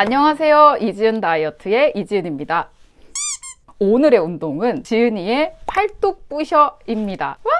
안녕하세요. 이지은 다이어트의 이지은입니다. 오늘의 운동은 지은이의 팔뚝 부셔 입니다. 와!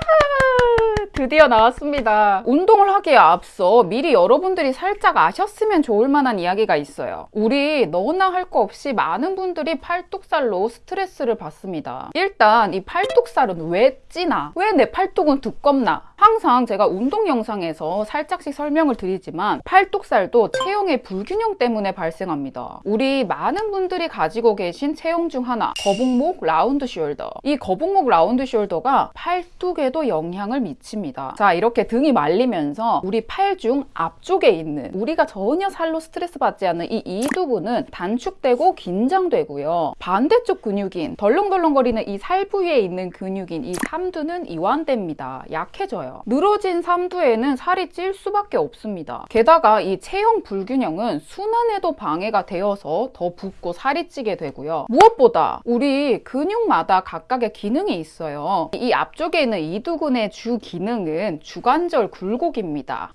드디어 나왔습니다. 운동을 하기에 앞서 미리 여러분들이 살짝 아셨으면 좋을 만한 이야기가 있어요. 우리 너나 할 거 없이 많은 분들이 팔뚝살로 스트레스를 받습니다. 일단 이 팔뚝살은 왜 찌나? 왜 내 팔뚝은 두껍나? 항상 제가 운동 영상에서 살짝씩 설명을 드리지만 팔뚝살도 체형의 불균형 때문에 발생합니다. 우리 많은 분들이 가지고 계신 체형 중 하나 거북목 round shoulder 이 거북목 round shoulder가 팔뚝에도 영향을 미칩니다. 자 이렇게 등이 말리면서 우리 팔 중 앞쪽에 있는 우리가 전혀 살로 스트레스 받지 않는 이 이두근은 단축되고 긴장되고요. 반대쪽 근육인 덜렁덜렁거리는 이 살 부위에 있는 근육인 이 삼두는 이완됩니다. 약해져요. 늘어진 삼두에는 살이 찔 수밖에 없습니다. 게다가 이 체형 불균형은 순환에도 방해가 되어서 더 붓고 살이 찌게 되고요. 무엇보다 우리 근육마다 각각의 기능이 있어요. 이 앞쪽에 있는 이두근의 주 기능은 주관절 굴곡입니다.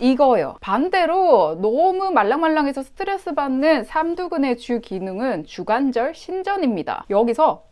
이거요. 반대로 너무 말랑말랑해서 스트레스 받는 삼두근의 주 기능은 주관절 신전입니다. 여기서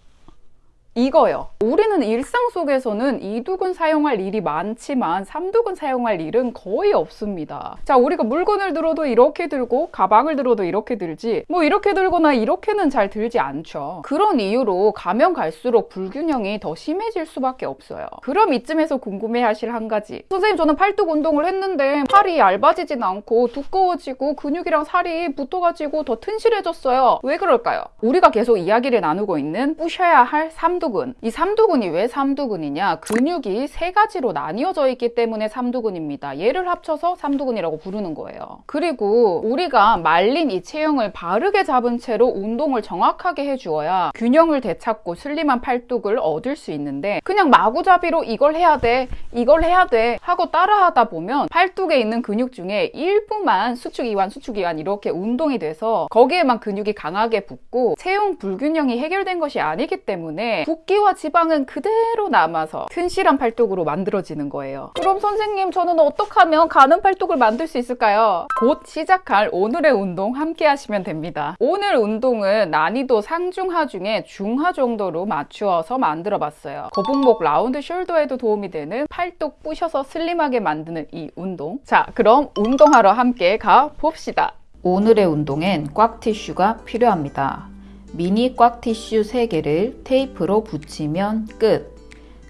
이거요. 우리는 일상 속에서는 이두근 사용할 일이 많지만 삼두근 사용할 일은 거의 없습니다. 자, 우리가 물건을 들어도 이렇게 들고 가방을 들어도 이렇게 들지 뭐 이렇게 들거나 이렇게는 잘 들지 않죠. 그런 이유로 가면 갈수록 불균형이 더 심해질 수밖에 없어요. 그럼 이쯤에서 궁금해 하실 한 가지. 선생님 저는 팔뚝 운동을 했는데 팔이 얇아지진 않고 두꺼워지고 근육이랑 살이 붙어가지고 더 튼실해졌어요. 왜 그럴까요? 우리가 계속 이야기를 나누고 있는 부셔야 할 삼. 삼두근. 이 삼두근이 왜 삼두근이냐? 근육이 세 가지로 나뉘어져 있기 때문에 삼두근입니다. 얘를 합쳐서 삼두근이라고 부르는 거예요. 그리고 우리가 말린 이 체형을 바르게 잡은 채로 운동을 정확하게 해주어야 균형을 되찾고 슬림한 팔뚝을 얻을 수 있는데 그냥 마구잡이로 이걸 해야 돼, 이걸 해야 돼 하고 따라하다 보면 팔뚝에 있는 근육 중에 일부만 수축 이완, 수축 이완 이렇게 운동이 돼서 거기에만 근육이 강하게 붙고 체형 불균형이 해결된 것이 아니기 때문에 붓기와 지방은 그대로 남아서 튼실한 팔뚝으로 만들어지는 거예요. 그럼 선생님 저는 어떻게 하면 가는 팔뚝을 만들 수 있을까요? 곧 시작할 오늘의 운동 함께 하시면 됩니다. 오늘 운동은 난이도 상중하 중에 중하 정도로 맞추어서 만들어 봤어요. 거북목 라운드 숄더에도 도움이 되는 팔뚝 부셔서 슬림하게 만드는 이 운동. 자 그럼 운동하러 함께 가 봅시다. 오늘의 운동엔 꽉 티슈가 필요합니다. 미니 꽉 티슈 3개를 테이프로 붙이면 끝!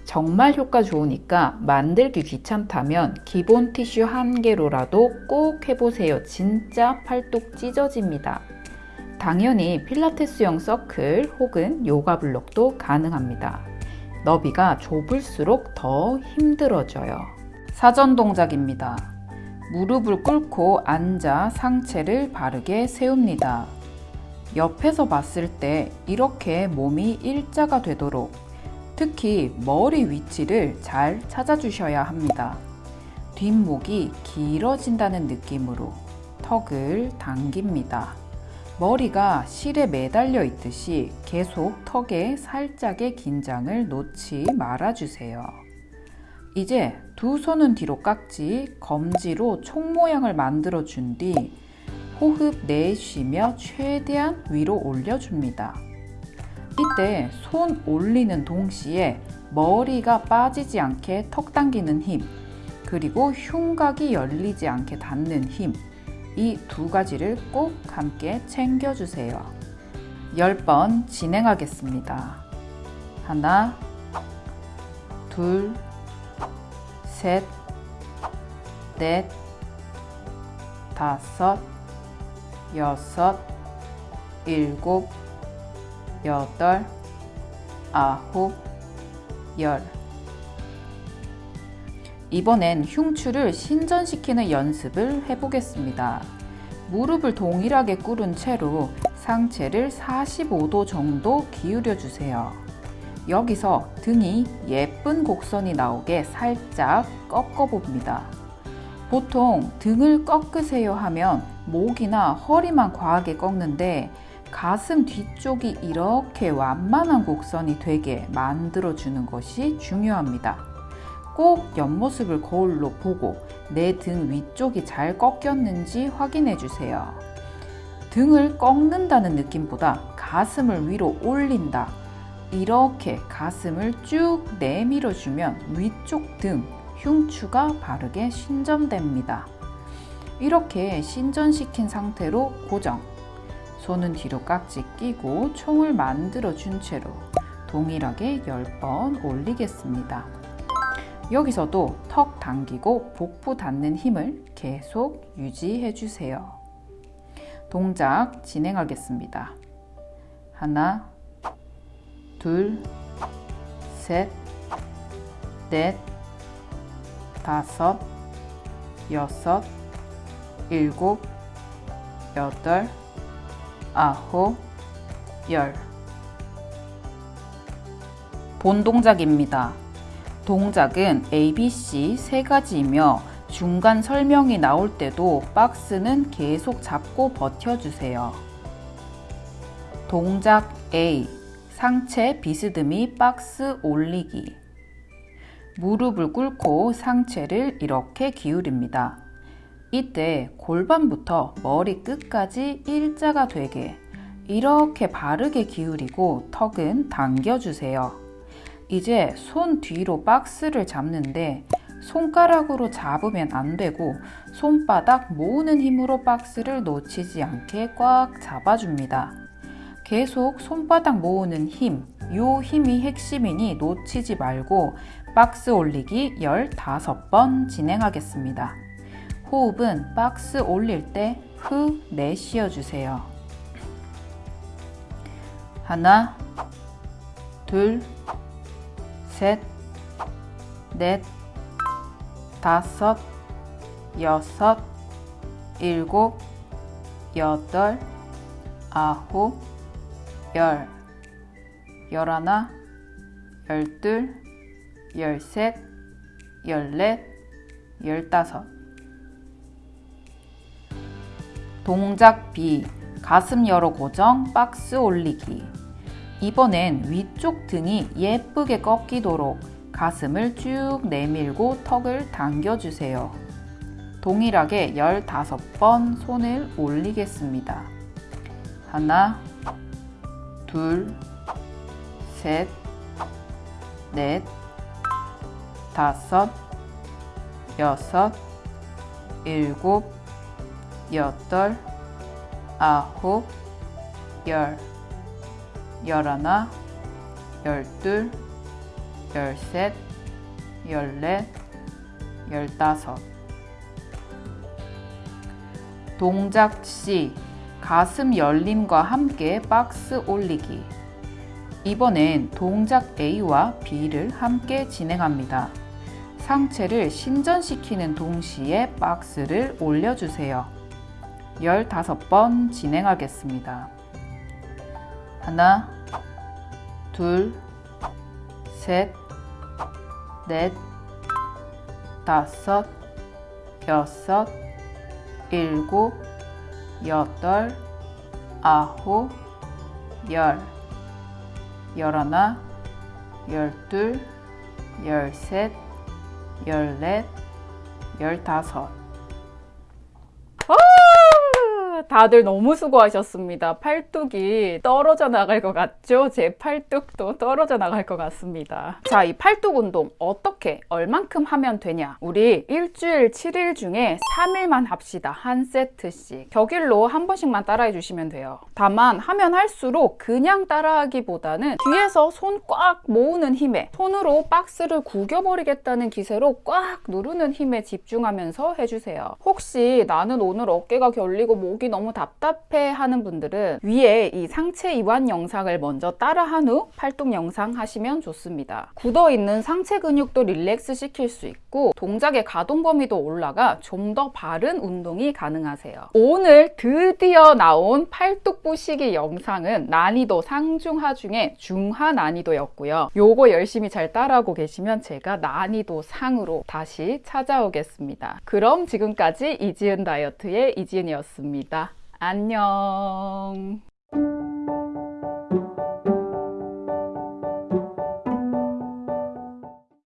정말 효과 좋으니까 만들기 귀찮다면 기본 티슈 한 개로라도 꼭 해보세요. 진짜 팔뚝 찢어집니다. 당연히 필라테스용 서클 혹은 요가 블록도 가능합니다. 너비가 좁을수록 더 힘들어져요. 사전 동작입니다. 무릎을 꿇고 앉아 상체를 바르게 세웁니다. 옆에서 봤을 때 이렇게 몸이 일자가 되도록 특히 머리 위치를 잘 찾아주셔야 합니다. 뒷목이 길어진다는 느낌으로 턱을 당깁니다. 머리가 실에 매달려 있듯이 계속 턱에 살짝의 긴장을 놓지 말아주세요. 이제 두 손은 뒤로 깍지, 검지로 총 모양을 만들어 준 뒤 호흡 내쉬며 최대한 위로 올려줍니다. 이때 손 올리는 동시에 머리가 빠지지 않게 턱 당기는 힘 그리고 흉곽이 열리지 않게 닿는 힘 이 두 가지를 꼭 함께 챙겨주세요. 10번 진행하겠습니다. 하나 둘 셋, 넷, 다섯, 여섯, 일곱, 여덟, 아홉, 열. 이번엔 흉추를 신전시키는 연습을 해보겠습니다. 무릎을 동일하게 꿇은 채로 상체를 45도 정도 기울여 주세요. 여기서 등이 예쁜 곡선이 나오게 살짝 꺾어 봅니다. 보통 등을 꺾으세요 하면 목이나 허리만 과하게 꺾는데 가슴 뒤쪽이 이렇게 완만한 곡선이 되게 만들어 주는 것이 중요합니다. 꼭 옆모습을 거울로 보고 내 등 위쪽이 잘 꺾였는지 확인해 주세요. 등을 꺾는다는 느낌보다 가슴을 위로 올린다. 이렇게 가슴을 쭉 내밀어 주면 위쪽 등 흉추가 바르게 신전됩니다. 이렇게 신전시킨 상태로 고정. 손은 뒤로 깍지 끼고 총을 만들어 준 채로 동일하게 10번 올리겠습니다. 여기서도 턱 당기고 복부 닿는 힘을 계속 유지해 주세요. 동작 진행하겠습니다. 하나, 둘, 셋, 넷, 다섯, 여섯, 일곱, 여덟, 아홉, 열. 본 동작입니다. 동작은 ABC 세 가지이며 중간 설명이 나올 때도 박스는 계속 잡고 버텨주세요. 동작 A 상체 비스듬히 박스 올리기 무릎을 꿇고 상체를 이렇게 기울입니다. 이때 골반부터 머리 끝까지 일자가 되게 이렇게 바르게 기울이고 턱은 당겨주세요. 이제 손 뒤로 박스를 잡는데 손가락으로 잡으면 안 되고 손바닥 모으는 힘으로 박스를 놓치지 않게 꽉 잡아줍니다. 계속 손바닥 모으는 힘, 요 힘이 핵심이니 놓치지 말고 박스 올리기 15번 진행하겠습니다. 호흡은 박스 올릴 때 후 내쉬어 주세요. 하나, 둘, 셋, 넷, 다섯, 여섯, 일곱, 여덟, 아홉, 열, 열하나, 열둘, 열셋, 열넷, 열다섯. 동작 B. 가슴 열어 고정, 박스 올리기. 이번엔 위쪽 등이 예쁘게 꺾이도록 가슴을 쭉 내밀고 턱을 당겨주세요. 동일하게 15번 손을 올리겠습니다. 하나, 둘, 셋, 넷, 다섯, 여섯, 일곱, 여덟, 아홉, 열, 열하나, 열둘, 열셋, 열넷, 열다섯. 동작 C. 가슴 열림과 함께 박스 올리기. 이번엔 동작 A와 B를 함께 진행합니다. 상체를 신전시키는 동시에 박스를 올려주세요. 15번 진행하겠습니다. 하나, 둘, 셋, 넷, 다섯, 여섯, 일곱, 여덟, 아홉, 열, 열하나, 열둘, 열셋, 열넷, 열다섯. 다들 너무 수고하셨습니다. 팔뚝이 떨어져 나갈 것 같죠? 제 팔뚝도 떨어져 나갈 것 같습니다. 자, 이 팔뚝 운동 어떻게, 얼만큼 하면 되냐? 우리 일주일 7일 중에 3일만 합시다. 한 세트씩. 격일로 한 번씩만 따라해 주시면 돼요. 다만 하면 할수록 그냥 따라하기보다는 뒤에서 손 꽉 모으는 힘에 손으로 박스를 구겨버리겠다는 기세로 꽉 누르는 힘에 집중하면서 해주세요. 혹시 나는 오늘 어깨가 결리고 목이 너무 답답해 하는 분들은 위에 이 상체 이완 영상을 먼저 따라한 후 팔뚝 영상 하시면 좋습니다. 굳어있는 상체 근육도 릴렉스 시킬 수 있고 동작의 가동 범위도 올라가 좀 더 바른 운동이 가능하세요. 오늘 드디어 나온 팔뚝 부시기 영상은 난이도 상중하 중에 중하 난이도였고요. 요거 열심히 잘 따라하고 계시면 제가 난이도 상으로 다시 찾아오겠습니다. 그럼 지금까지 이지은 다이어트의 이지은이었습니다. 안녕.